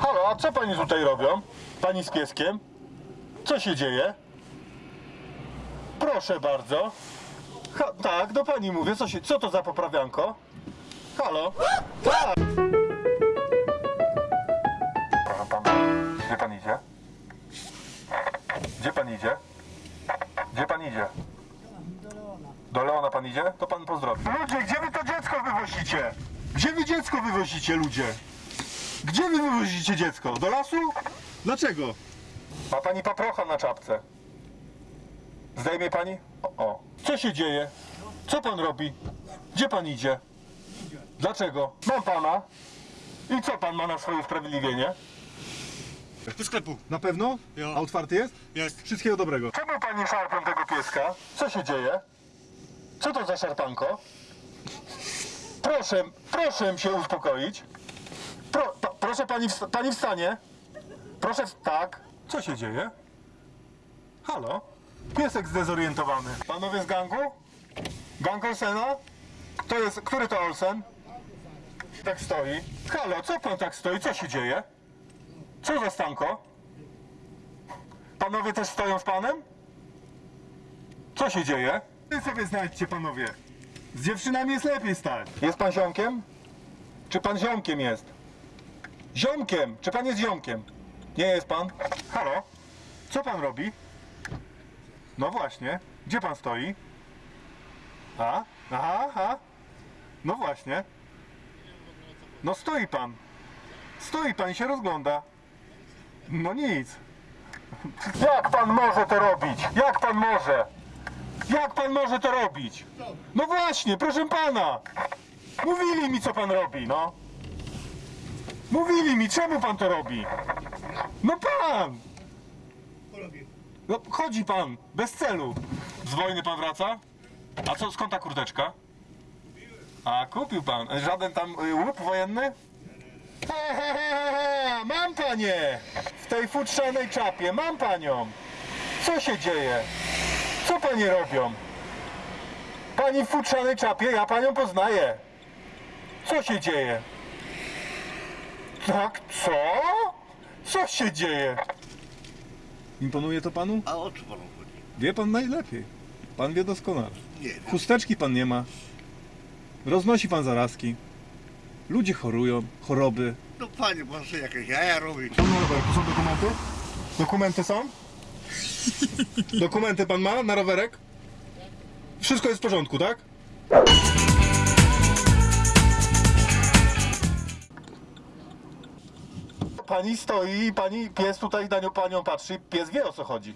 Halo, a co pani tutaj robią? Pani z pieskiem? Co się dzieje? Proszę bardzo. Ha, tak, do pani mówię. Co, się, co to za poprawianko? Halo? Tak! Proszę pana, gdzie pan idzie? Gdzie pan idzie? Gdzie pan idzie? Do Leona pan idzie? To pan pozdrowi. Ludzie, gdzie wy to dziecko wywozicie? Gdzie wy dziecko wywozicie, ludzie? Gdzie wy wywozicie dziecko? Do lasu? Dlaczego? Ma pani paprocha na czapce. Zdejmie pani? O, o. Co się dzieje? Co pan robi? Gdzie pan idzie? Dlaczego? Mam pana. I co pan ma na swoje usprawiedliwienie? Do sklepu. Na pewno? Ja. A otwarty jest? Jest. Wszystkiego dobrego. Czemu pani szarpią tego pieska? Co się dzieje? Co to za szarpanko? Proszę, proszę się uspokoić. Proszę pani, pani wstanie. Proszę, tak. Co się dzieje? Halo? Piesek zdezorientowany. Panowie z gangu? Gang Olsena? Kto jest, który to Olsen? Tak stoi. Halo, co pan tak stoi? Co się dzieje? Co za stanko? Panowie też stoją z panem? Co się dzieje? Wy sobie znajdźcie, panowie. Z dziewczynami jest lepiej stać. Jest pan ziomkiem? Czy pan ziomkiem jest? Ziomkiem! Czy pan jest ziomkiem? Nie jest pan? Halo? Co pan robi? No właśnie. Gdzie pan stoi? A? Aha, aha. No właśnie. No stoi pan. Stoi pan i się rozgląda. No nic. Jak pan może to robić? Jak pan może? Jak pan może to robić? No właśnie, proszę pana. Mówili mi, co pan robi, no. Mówili mi, czemu pan to robi? No pan! No chodzi pan, bez celu. Z wojny pan wraca? A co, skąd ta kurteczka? A, kupił pan. Żaden tam y, łup wojenny? He, he, he, Mam panie! W tej futrzanej czapie, mam panią! Co się dzieje? Co panie robią? Pani w futrzanej czapie, ja panią poznaję. Co się dzieje? Tak, co? Co się dzieje? Imponuje to panu? A o co panu chodzi? Wie pan najlepiej. Pan wie doskonale. Nie. Chusteczki pan nie ma. Roznosi pan zarazki. Ludzie chorują, choroby. No panie, pan sobie jakieś jaja robi. Pan ma rowerek, tu są dokumenty? Dokumenty są? Dokumenty pan ma na rowerek? Wszystko jest w porządku, tak? Pani stoi i pani pies tutaj na nią panią patrzy. Pies wie o co chodzi.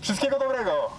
Wszystkiego dobrego!